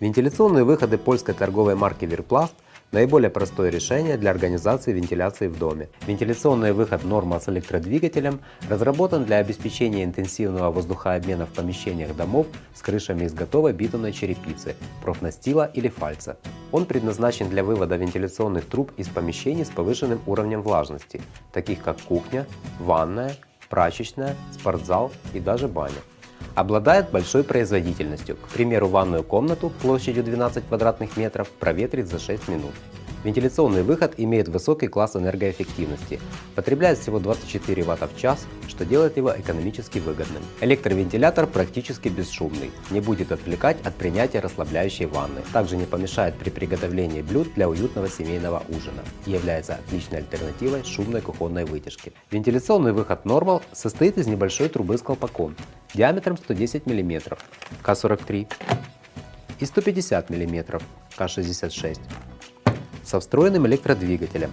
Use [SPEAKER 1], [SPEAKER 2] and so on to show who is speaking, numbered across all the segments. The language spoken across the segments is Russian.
[SPEAKER 1] Вентиляционные выходы польской торговой марки Верпласт – наиболее простое решение для организации вентиляции в доме. Вентиляционный выход Normal с электродвигателем разработан для обеспечения интенсивного воздухообмена в помещениях домов с крышами из готовой битумной черепицы, профнастила или фальца. Он предназначен для вывода вентиляционных труб из помещений с повышенным уровнем влажности, таких как кухня, ванная, прачечная, спортзал и даже баня. Обладает большой производительностью, к примеру ванную комнату площадью 12 квадратных метров проветрить за 6 минут. Вентиляционный выход имеет высокий класс энергоэффективности, потребляет всего 24 Вт в час, что делает его экономически выгодным. Электровентилятор практически бесшумный, не будет отвлекать от принятия расслабляющей ванны, также не помешает при приготовлении блюд для уютного семейного ужина и является отличной альтернативой шумной кухонной вытяжки. Вентиляционный выход Normal состоит из небольшой трубы с колпаком диаметром 110 мм К43 и 150 мм К66 со встроенным электродвигателем,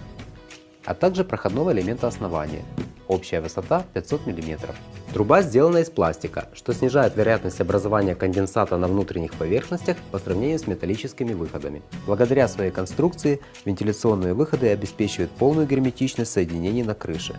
[SPEAKER 1] а также проходного элемента основания. Общая высота 500 мм. Труба сделана из пластика, что снижает вероятность образования конденсата на внутренних поверхностях по сравнению с металлическими выходами. Благодаря своей конструкции вентиляционные выходы обеспечивают полную герметичность соединений на крыше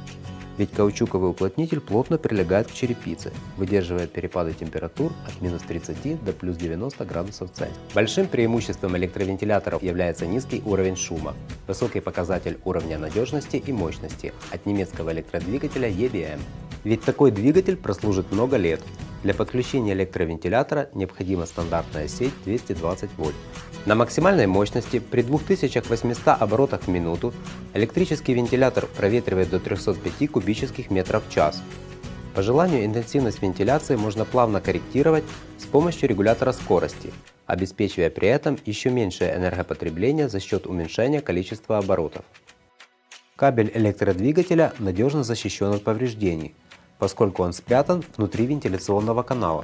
[SPEAKER 1] ведь каучуковый уплотнитель плотно прилегает к черепице, выдерживая перепады температур от минус 30 до плюс 90 градусов Цельсия. Большим преимуществом электровентиляторов является низкий уровень шума, высокий показатель уровня надежности и мощности от немецкого электродвигателя EBM. Ведь такой двигатель прослужит много лет. Для подключения электровентилятора необходима стандартная сеть 220 вольт. На максимальной мощности при 2800 оборотах в минуту электрический вентилятор проветривает до 305 кубических метров в час. По желанию интенсивность вентиляции можно плавно корректировать с помощью регулятора скорости, обеспечивая при этом еще меньшее энергопотребление за счет уменьшения количества оборотов. Кабель электродвигателя надежно защищен от повреждений, поскольку он спрятан внутри вентиляционного канала.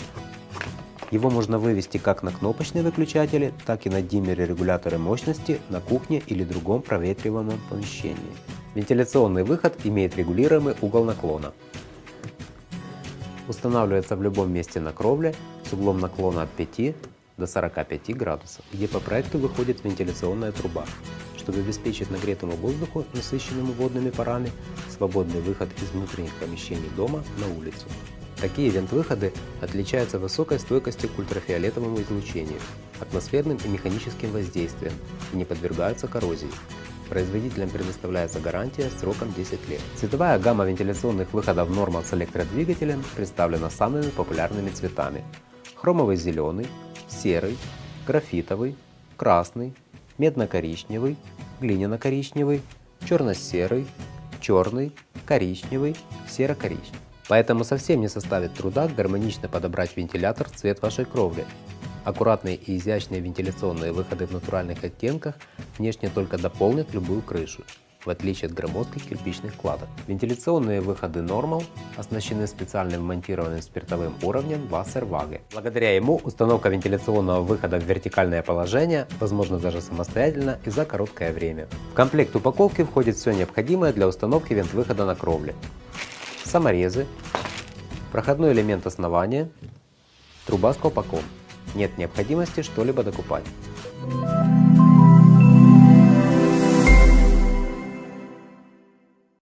[SPEAKER 1] Его можно вывести как на кнопочные выключатели, так и на диммеры-регуляторы мощности на кухне или другом проветриваемом помещении. Вентиляционный выход имеет регулируемый угол наклона. Устанавливается в любом месте на кровле с углом наклона от 5 до 45 градусов, где по проекту выходит вентиляционная труба чтобы обеспечить нагретому воздуху, насыщенному водными парами, свободный выход из внутренних помещений дома на улицу. Такие вент-выходы отличаются высокой стойкостью к ультрафиолетовому излучению, атмосферным и механическим воздействием и не подвергаются коррозии. Производителям предоставляется гарантия сроком 10 лет. Цветовая гамма вентиляционных выходов Normal с электродвигателем представлена самыми популярными цветами. Хромовый зеленый, серый, графитовый, красный, медно-коричневый, глиняно-коричневый, черно-серый, черный, коричневый, серо-коричневый. Поэтому совсем не составит труда гармонично подобрать вентилятор в цвет вашей кровли. Аккуратные и изящные вентиляционные выходы в натуральных оттенках внешне только дополнят любую крышу в отличие от громоздких кирпичных кладок. Вентиляционные выходы Normal оснащены специальным монтированным спиртовым уровнем Wasserwaage. Благодаря ему установка вентиляционного выхода в вертикальное положение возможна даже самостоятельно и за короткое время. В комплект упаковки входит все необходимое для установки вент-выхода на кровле. Саморезы, проходной элемент основания, труба с колпаком. Нет необходимости что-либо докупать.